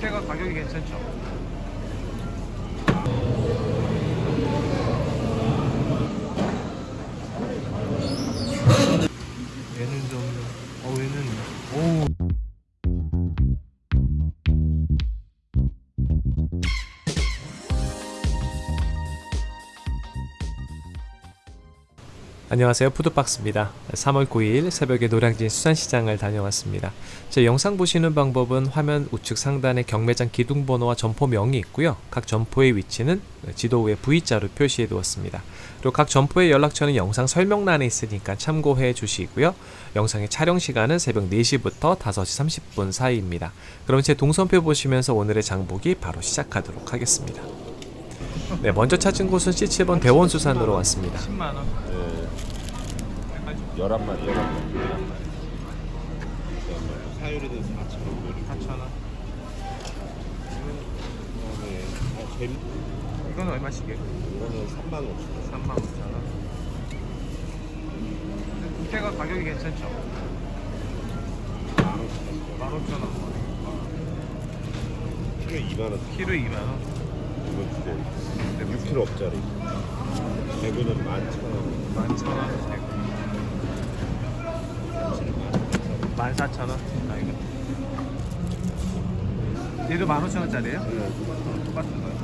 밑에가 가격이 괜찮죠? 얘는 좀, 어, 얘는, 오. 안녕하세요. 푸드박스입니다. 3월 9일 새벽에 노량진 수산시장을 다녀왔습니다. 제 영상 보시는 방법은 화면 우측 상단에 경매장 기둥번호와 점포명이 있고요. 각 점포의 위치는 지도 위에 V자로 표시해 두었습니다. 그리고 각 점포의 연락처는 영상 설명란에 있으니까 참고해 주시고요. 영상의 촬영 시간은 새벽 4시부터 5시 30분 사이입니다. 그럼 제 동선표 보시면서 오늘의 장보기 바로 시작하도록 하겠습니다 네 먼저 찾은 곳은 C7번 대원수산으로 왔습니다 10만원 네. 11마리, 11마리. 사유리는 4,000원. 4,000원 그다음에 아, 잼 이건 얼마씩이에요? 이거는 3만 5천 원. 3만 5천 원. 국태가 가격이 괜찮죠? 15,000원. 키로에 2만 원. 키로 2만 원. 이거 두 개. 6kg짜리. 대구는 11,000원. 11,000원. 14,000원. 아 이거. 얘도 15,000원짜리예요? 똑같은 거예요.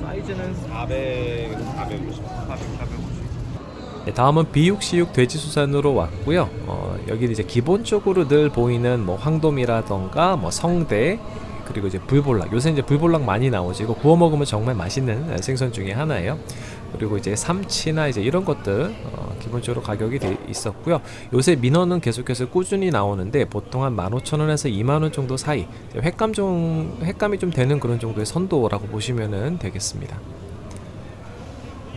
사이즈는 400, 450. 400, 450. 네, 다음은 비육시육 돼지 수산으로 왔고요. 어, 여기는 이제 기본적으로 늘 보이는 뭐 황돔이라던가 뭐 성대 그리고 이제 불볼락 요새 이제 불볼락 많이 나오죠. 이거 구워 먹으면 정말 맛있는 생선 중에 하나예요. 그리고 이제 삼치나 이제 이런 것들 어, 기본적으로 가격이 돼 있었고요. 요새 민어는 계속해서 꾸준히 나오는데 보통 한 15,000원에서 2만원 정도 사이 횟감 좀 횟감이 좀 되는 그런 정도의 선도라고 보시면 되겠습니다.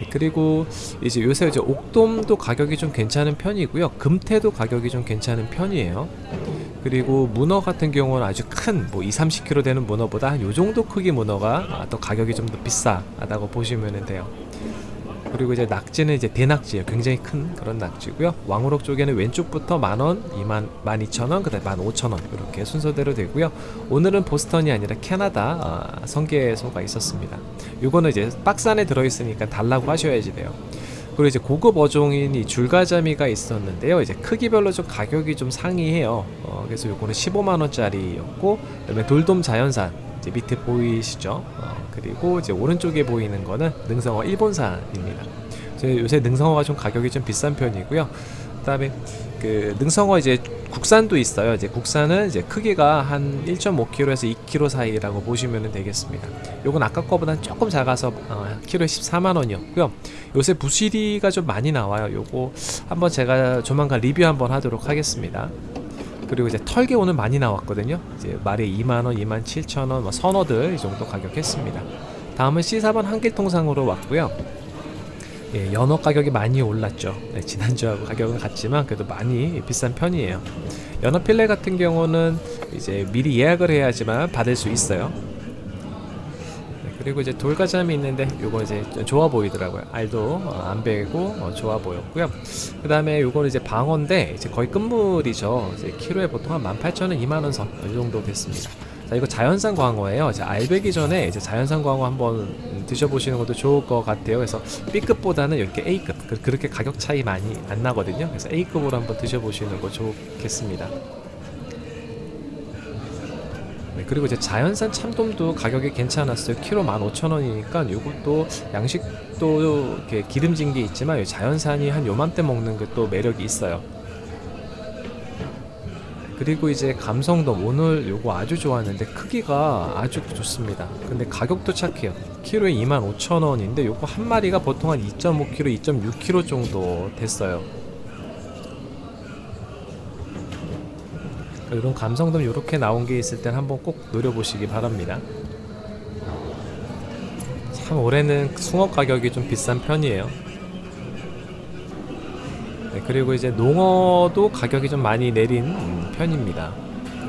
네, 그리고 이제 요새 이제 옥돔도 가격이 좀 괜찮은 편이고요. 금태도 가격이 좀 괜찮은 편이에요. 그리고 문어 같은 경우는 아주 큰 뭐 2, 30kg 되는 문어보다 한 요 정도 크기 문어가 아, 또 가격이 좀 더 비싸다고 보시면 돼요. 그리고 이제 낙지는 이제 대낙지예요. 굉장히 큰 그런 낙지고요. 왕우럭 쪽에는 왼쪽부터 만원, 2만, 12,000원, 그 다음 15,000원 이렇게 순서대로 되고요. 오늘은 보스턴이 아니라 캐나다 아, 성게소가 있었습니다. 요거는 이제 박스 안에 들어있으니까 달라고 하셔야지 돼요. 그리고 이제 고급 어종인 이 줄가자미가 있었는데요. 이제 크기별로 좀 가격이 좀 상이해요. 어, 그래서 요거는 15만 원짜리였고, 그 다음에 돌돔 자연산 이제 밑에 보이시죠? 어, 그리고 이제 오른쪽에 보이는 거는 능성어 일본산입니다. 요새 능성어가 좀 가격이 좀 비싼 편이고요. 그다음에 그 능성어 이제 국산도 있어요. 이제 국산은 이제 크기가 한 1.5kg에서 2kg 사이라고 보시면 되겠습니다. 요건 아까 거보다 조금 작아서 어, 키로에 14만 원이었고요. 요새 부시리가 좀 많이 나와요. 요거 한번 제가 조만간 리뷰 한번 하도록 하겠습니다. 그리고 이제 털개 오늘 많이 나왔거든요. 이제 말에 2만 원, 2만 7천 원, 뭐 선어들 이 정도 가격 했습니다. 다음은 C4번 한길통상으로 왔고요. 예, 연어 가격이 많이 올랐죠. 네, 지난주하고 가격은 같지만 그래도 많이 비싼 편이에요. 연어 필레 같은 경우는 이제 미리 예약을 해야지만 받을 수 있어요. 네, 그리고 이제 돌가자미 있는데 요거 이제 좀 좋아 보이더라고요. 알도 어, 안 베고 어, 좋아 보였고요. 그 다음에 요거는 이제 방어인데 이제 거의 끝물이죠. 이제 키로에 보통 한 18,000원, 2만원 선이 정도 됐습니다. 자, 이거 자연산 광어예요. 이제 알배기 전에 이제 자연산 광어 한번 드셔보시는 것도 좋을 것 같아요. 그래서 B급보다는 이렇게 A급 그- 그렇게 가격 차이 많이 안 나거든요. 그래서 A급으로 한번 드셔보시는 거 좋겠습니다. 네, 그리고 이제 자연산 참돔도 가격이 괜찮았어요. 키로 15,000원이니까 이것도 양식도 이렇게 기름진 게 있지만 이 자연산이 한 요맘때 먹는 게 또 매력이 있어요. 그리고 이제 감성돔 오늘 요거 아주 좋았는데 크기가 아주 좋습니다. 근데 가격도 착해요. 키로에 25,000원인데 요거 한 마리가 보통 한 2.5kg, 2.6kg 정도 됐어요. 이런 감성돔 이렇게 나온 게 있을 땐 한번 꼭 노려보시기 바랍니다. 참 올해는 숭어 가격이 좀 비싼 편이에요. 네, 그리고 이제 농어도 가격이 좀 많이 내린 음, 편입니다.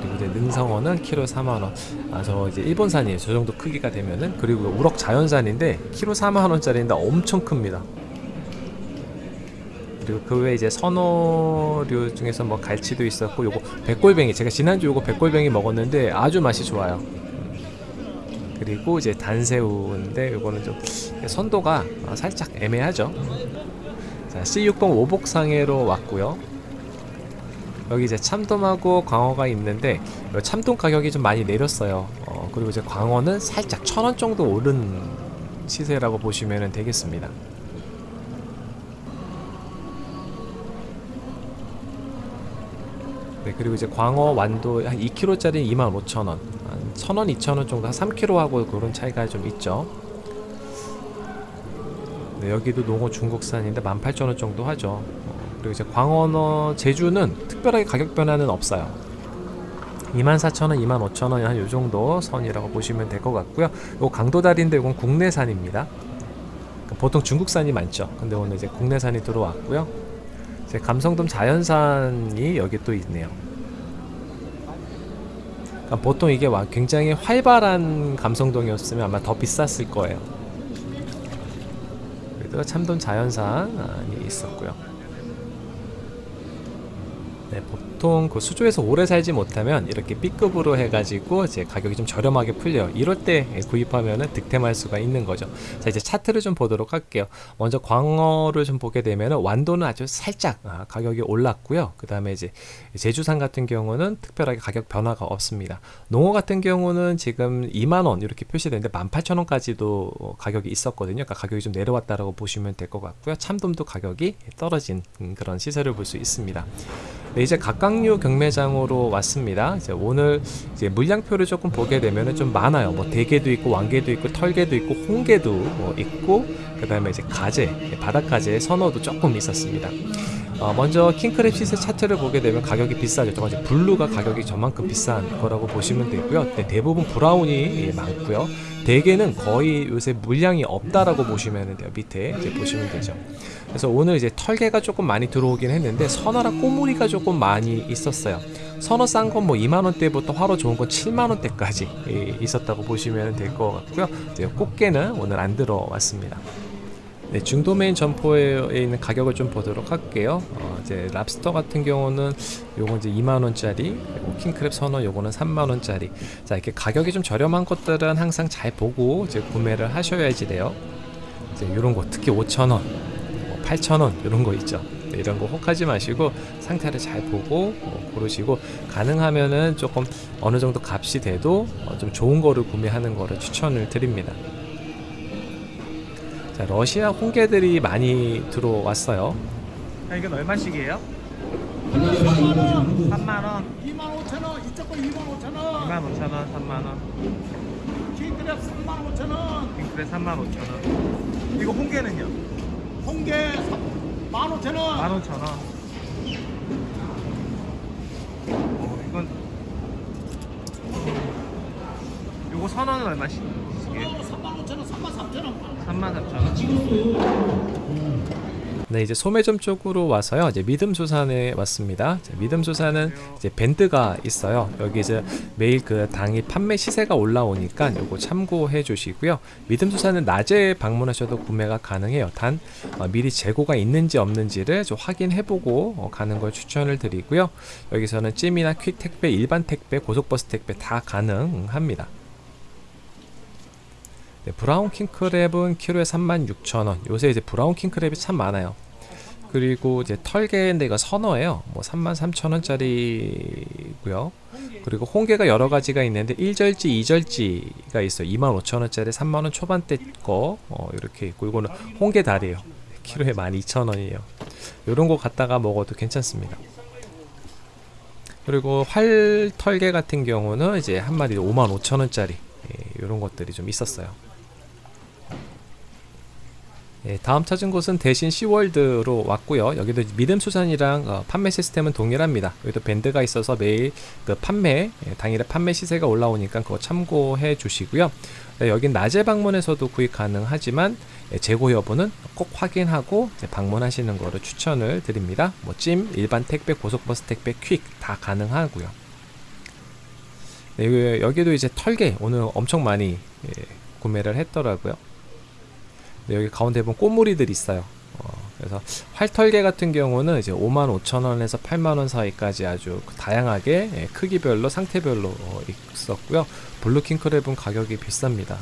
그리고 이제 능성어는 키로 4만 원. 아 저 이제 일본산이에요. 저 정도 크기가 되면은 그리고 우럭 자연산인데 키로 4만 원짜리인데 엄청 큽니다. 그리고 그 외에 이제 선어류 중에서 뭐 갈치도 있었고 요거 백골뱅이 제가 지난주 요거 백골뱅이 먹었는데 아주 맛이 좋아요. 음. 그리고 이제 단새우인데 요거는 좀 선도가 어, 살짝 애매하죠. 자, C6번 오복상해로 왔고요. 여기 이제 참돔하고 광어가 있는데 요 참돔 가격이 좀 많이 내렸어요. 어, 그리고 이제 광어는 살짝 천 원 정도 오른 시세라고 보시면 되겠습니다. 네, 그리고 이제 광어 완도 한 2kg짜리 25,000원, 한 1,000원, 2,000원 정도 한 3kg하고 그런 차이가 좀 있죠. 네, 여기도 농어 중국산인데 18,000원 정도 하죠. 어, 그리고 이제 광어너 제주는 특별하게 가격 변화는 없어요. 24,000원, 25,000원 한 요 정도 선이라고 보시면 될 것 같고요. 요 강도다리인데 이건 국내산입니다. 그러니까 보통 중국산이 많죠. 근데 오늘 이제 국내산이 들어왔고요. 이제 감성돔 자연산이 여기 또 있네요. 그러니까 보통 이게 와- 굉장히 활발한 감성돔이었으면 아마 더 비쌌을 거예요. 그래도 참돔 자연산이 있었고요. 네, 보통 그 수조에서 오래 살지 못하면 이렇게 B급으로 해가지고 이제 가격이 좀 저렴하게 풀려요. 이럴 때 구입하면은 득템할 수가 있는 거죠. 자, 이제 차트를 좀 보도록 할게요. 먼저 광어를 좀 보게 되면은 완도는 아주 살짝 아, 가격이 올랐고요. 그 다음에 이제 제주산 같은 경우는 특별하게 가격 변화가 없습니다. 농어 같은 경우는 지금 2만원 이렇게 표시되는데 18,000원까지도 가격이 있었거든요. 그러니까 가격이 좀 내려왔다라고 보시면 될 것 같고요. 참돔도 가격이 떨어진 음, 그런 시세를 볼 수 있습니다. 네, 이제 각각 류 경매장으로 왔습니다. 이제 오늘 이제 물량표를 조금 보게 되면은 좀 많아요. 뭐 대게도 있고 왕게도 있고 털게도 있고 홍게도 뭐 있고 그 다음에 이제 가재, 바닷가재 선어도 조금 있었습니다. 어, 먼저 킹크랩 시세 차트를 보게 되면 가격이 비싸죠. 정말 이제 blue가 가격이 저만큼 비싼 거라고 보시면 되고요. 네, 대부분 brown이 예, 많고요. 대게는 거의 요새 물량이 없다라고 보시면 돼요. 밑에 이제 보시면 되죠. 그래서 오늘 이제 털개가 조금 많이 들어오긴 했는데 선어랑 꼬무리가 조금 많이 있었어요. 선어 싼 건 뭐 2만 원대부터 활어 좋은 건 7만 원대까지 예, 있었다고 보시면 될 것 같고요. 이제 꽃게는 오늘 안 들어왔습니다. 네, 중도메인 점포에 있는 가격을 좀 보도록 할게요. 어, 이제 랍스터 같은 경우는 요거 이제 2만 원짜리, 그리고 킹크랩 선어 요거는 3만 원짜리. 자, 이렇게 가격이 좀 저렴한 것들은 항상 잘 보고 이제 구매를 하셔야지 돼요. 이제 이런 거 특히 5천 원, 8천 원 이런 거 있죠. 네, 이런 거 혹하지 마시고 상태를 잘 보고 어, 고르시고 가능하면은 조금 어느 정도 값이 돼도 어, 좀 좋은 거를 구매하는 거를 추천을 드립니다. 자, 러시아 홍게들이 많이 들어왔어요. 아, 이건 얼마씩이에요? 3만원 25,000원, 이쪽 거 25,000원, 25,000원 3만원 킹크랩 35,000원, 핑크레 35,000원 이거 홍게는요? 홍게 15,000원, 15,000원 어, 이건 요거 선원은 얼마씩? 35,000원, 33,000원. 33,000원 네, 이제 소매점 쪽으로 와서요. 이제 믿음수산에 왔습니다. 자, 믿음수산은 이제 밴드가 있어요. 여기 이제 매일 그 당일 판매 시세가 올라오니까 요거 참고해 주시고요. 믿음수산은 낮에 방문하셔도 구매가 가능해요. 단 어, 미리 재고가 있는지 없는지를 좀 확인해보고 어, 가는 걸 추천을 드리고요. 여기서는 찜이나 퀵 택배, 일반 택배, 고속버스 택배 다 가능합니다. 네, 브라운 킹크랩은 키로에 36,000원. 요새 이제 브라운 킹크랩이 참 많아요. 그리고 이제 털개인데 이거 선어예요. 뭐 33,000원짜리고요. 그리고 홍게가 여러 가지가 있는데 1절지, 2절지가 있어요. 25,000원짜리 3만 원 초반대 거 어, 이렇게 있고 이거는 홍게 다리예요. 키로에 12,000원이에요. 요런 거 갖다가 먹어도 괜찮습니다. 그리고 활 털개 같은 경우는 이제 한 마리 55,000원짜리 예, 이런 것들이 좀 있었어요. 예, 다음 찾은 곳은 대신 시월드로 왔고요. 여기도 믿음 수산이랑 어, 판매 시스템은 동일합니다. 여기도 밴드가 있어서 매일 그 판매 예, 당일에 판매 시세가 올라오니까 그거 참고해 주시고요. 네, 여긴 낮에 방문해서도 구입 가능하지만 예, 재고 여부는 꼭 확인하고 방문하시는 거를 추천을 드립니다. 뭐 찜, 일반 택배, 고속버스 택배, 퀵 다 가능하고요. 네, 여기- 여기도 이제 털개 오늘 엄청 많이 예, 구매를 했더라고요. 네, 여기 가운데 보면 꼬물이들 있어요. 어, 그래서 활털개 같은 경우는 이제 55,000원에서 8만원 사이까지 아주 다양하게 예, 크기별로 상태별로 어, 있었고요. blue 킹크랩은 가격이 비쌉니다.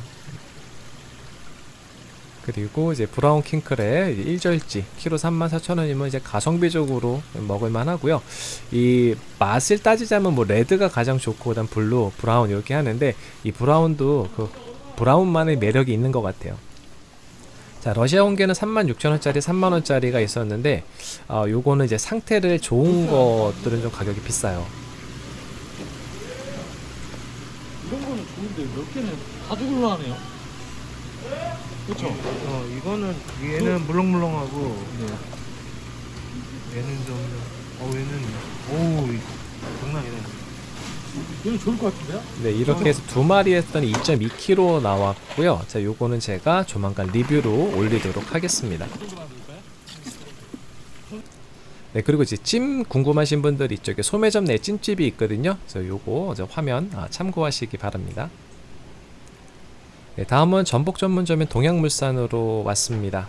그리고 이제 brown 킹크랩 이제 일절지 키로 34,000원이면 이제 가성비적으로 먹을만 하고요. 이 맛을 따지자면 뭐 red가 가장 좋고 그다음 blue, brown 이렇게 하는데 이 brown도 그 brown만의 매력이 있는 것 같아요. 자 러시아 홍게는 36,000원짜리 3만원짜리가 있었는데 어, 요거는 이제 상태를 좋은 것들은 좀 가격이 비싸요 이런 거는 좋은데 몇 개는 다 죽을라 하네요. 그렇죠. 어, 이거는 얘는 물렁물렁하고 얘는 좀 어, 얘는 오, 장난 아니네. 얘는 좋을 것 같은데요? 네 이렇게 해서 두 마리 했더니 2.2kg 나왔고요. 자 요거는 제가 조만간 리뷰로 올리도록 하겠습니다. 네 그리고 이제 찜 궁금하신 분들 이쪽에 소매점 내 찜집이 있거든요. 그래서 요거 화면 아, 참고하시기 바랍니다 네, 다음은 전복 전문점인 동양물산으로 왔습니다.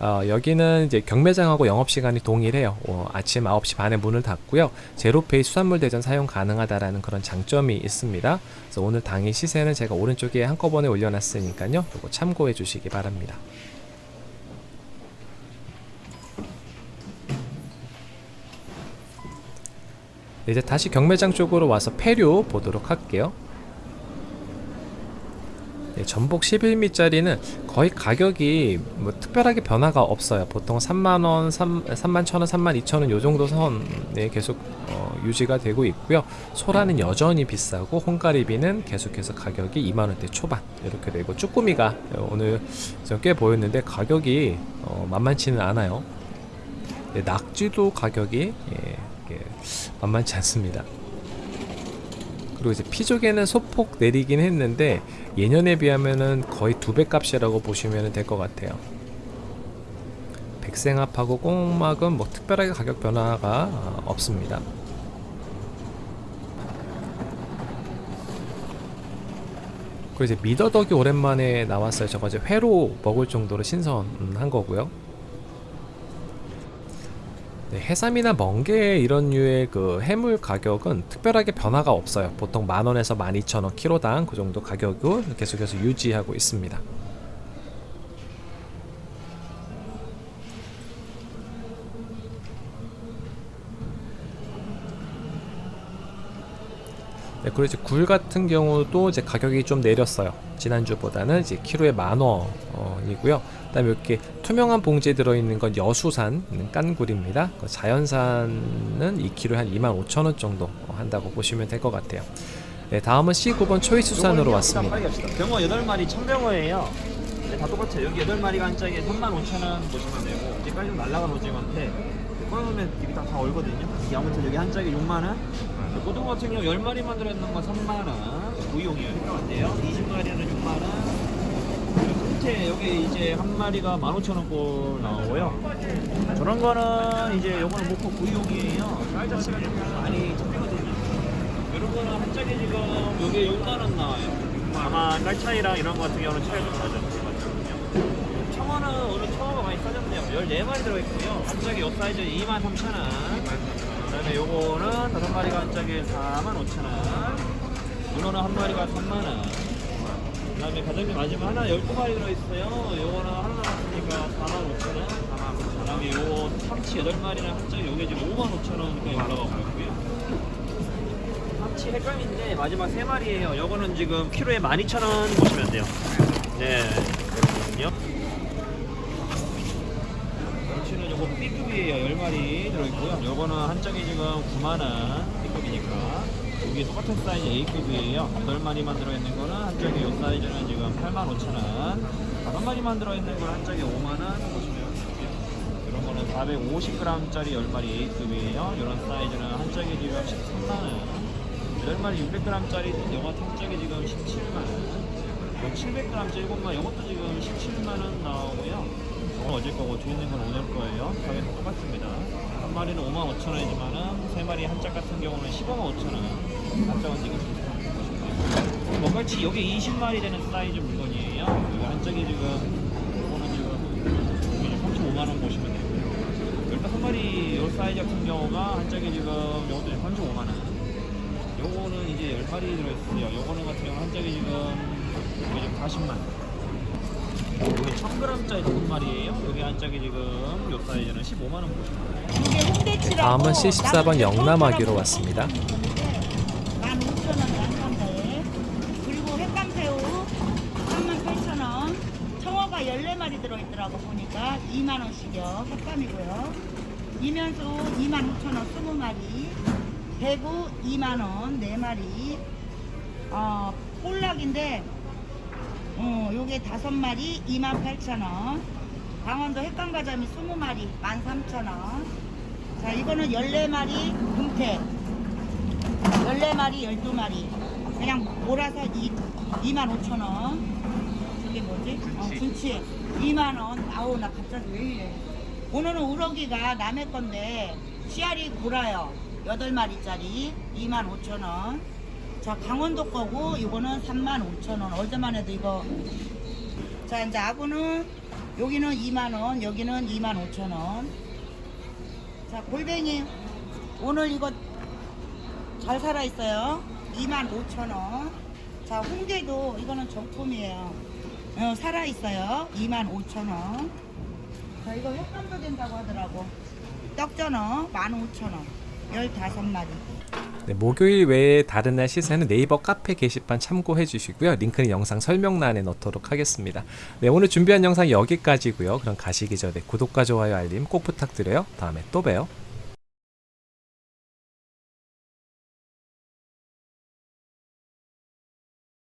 어, 여기는 이제 경매장하고 영업시간이 동일해요. 어, 아침 9시 반에 문을 닫고요. 제로페이 수산물 대전 사용 가능하다라는 그런 장점이 있습니다. 그래서 오늘 당일 시세는 제가 오른쪽에 한꺼번에 올려놨으니까요. 요거 참고해 주시기 바랍니다. 네, 이제 다시 경매장 쪽으로 와서 폐류 보도록 할게요. 네, 전복 11미짜리는 거의 가격이 뭐 특별하게 변화가 없어요. 보통 3만원, 3, 3만 1천원, 3만 2천원 요 정도 선에 계속 어, 유지가 되고 있고요. 소라는 여전히 비싸고 홍가리비는 계속해서 가격이 2만원대 초반 이렇게 되고 쭈꾸미가 오늘 좀꽤 보였는데 가격이 어, 만만치는 않아요. 네, 낙지도 가격이 예, 예, 만만치 않습니다. 그리고 이제 피조개는 소폭 내리긴 했는데 예년에 비하면은 거의 두 배 값이라고 보시면 될 것 같아요. 백생합하고 꽁막은 뭐 특별하게 가격 변화가 어, 없습니다. 그리고 이제 미더덕이 오랜만에 나왔어요. 저거 이제 회로 먹을 정도로 신선한 거고요. 네, 해삼이나 멍게 이런 류의 그 해물 가격은 특별하게 변화가 없어요. 보통 만 원에서 만 이천 원 키로당 그 정도 가격을 계속해서 유지하고 있습니다. 네, 그리고 이제 굴 같은 경우도 이제 가격이 좀 내렸어요. 지난주보다는 이제 키로에 만 원이고요. 그다음에 이렇게 투명한 봉지에 들어있는 건 여수산 깐굴입니다. 그 자연산은 2kg에 한 25,000원 정도 한다고 보시면 될 것 같아요. 네, 다음은 C9번 초이수산으로 왔습니다. 병어 8마리 1000병어예요. 네, 다 똑같아요. 여기 8마리가 한 짝에 35,000원 보시면 되고 이제까지 좀 날라간 오징어인데 꺼놓으면 입이 다, 다 얼거든요. 이게 아무튼 여기 한 짝에 6만원 고등어 같은 경우 10마리만 들어있는 건 3만원 구이용이에요. 헷갈한데요 20마리는 6만원 밑에 여기 이제 한 마리가 15,000원 나오고요. 저런 거는 이제 요거는 목포 구이용이에요. 쌀 자체가 좀 많이 잡히거든요. 이런 거는 한 짝에 지금 여기 6만원 나와요. 아마 쌀 차이랑 이런 거 같은 경우는 차이가 좀 나죠. 청어는 오늘 청어가 많이 싸졌네요. 14마리 들어있고요. 한 짝에 요 사이즈 23,000원. 그 다음에 요거는 다섯 마리가 한 짝에 45,000원. 문어는 한 마리가 3만원. 그 다음에 가장비 마지막 하나 12마리 들어있어요. 요거는 하나 남았으니까 45,000원. 45,000원. 그 다음에 요 참치 8마리는 한 짝에 요게 지금 55,000원까지 올라가고 있고요. 참치 헷갈린데 마지막 세 마리예요. 요거는 지금 키로에 12,000원 보시면 돼요. 네. B급이에요. 10마리 들어있고요. 요거는 한 짝에 지금 9만원 B급이니까. 여기 똑같은 사이즈 A급이에요. 8마리만 들어있는 거는 한 짝에 요 사이즈는 지금 85,000원. 5마리만 들어있는 건한 짝에 5만원 보시면 되고요. 이런 거는 450g짜리 10마리 A급이에요. 이런 사이즈는 한 짝에 지금 13만원. 10마리 600g짜리 영화 탕짝이 지금 17만원 700g짜리 7만 이것도 지금 17만원 나오고요 이 건 어제 거고 있는 건 오늘 거예요 가격은 똑같습니다 한 마리는 5만 5천원이지만은 세 마리 한 짝 같은 경우는 15만 5천원 한 짝은 지금 비슷합니다 먹갈치 여기 20마리 되는 사이즈 물건이에요 여기 한 짝이 지금 이거는 지금 35만원 보시면 되고요 다섯 마리 요 사이즈 같은 경우가 한 짝에 지금 요것도 지금 35만 원. 요거는 이제 열 마리 들어있어요. 요거는 같은 경우는 한 짝에 지금 이게 지금 40만 원. 이게 1000g짜리 다섯 마리예요. 여기 한 짝에 지금 요 사이즈는 15만 원 보시면 다음은 C14번 영남하기로 나는 왔습니다. 15,000원 양감자에 그리고 햇감새우 38,000원 청어가 14마리 들어있더라고 보니까 2만원씩이요 햇감이고요 이면수 25,000원 20마리 대구 2만원 4마리 어, 볼락인데 어, 요게 5마리 28,000원 강원도 햇감가자미 20마리 13,000원 자 이거는 14마리 금태 14마리, 12마리. 그냥 몰아서 2, 25,000원. 저게 뭐지? 어, 군치. 2만원. 아우, 나 갑자기 왜 이래. 오늘은 우럭이가 남의 건데, 씨알이 골아요. 8마리짜리. 25,000원. 자, 강원도 거고, 이거는 35,000원. 어제만 해도 이거. 자, 이제 아구는, 여기는 2만원, 여기는 25,000원. 자, 골뱅이. 오늘 이거 잘 살아있어요. 25,000원. 자, 홍게도 이거는 정품이에요. 어, 살아있어요. 25,000원. 자, 이거 횟감도 된다고 하더라고. 떡전어 15,000원. 15마리. 네, 목요일 외에 다른 날 시세는 네이버 카페 게시판 참고해 주시고요. 링크는 영상 설명란에 넣도록 하겠습니다. 네, 오늘 준비한 영상 여기까지고요. 그럼 가시기 전에 구독과 좋아요 알림 꼭 부탁드려요. 다음에 또 봬요.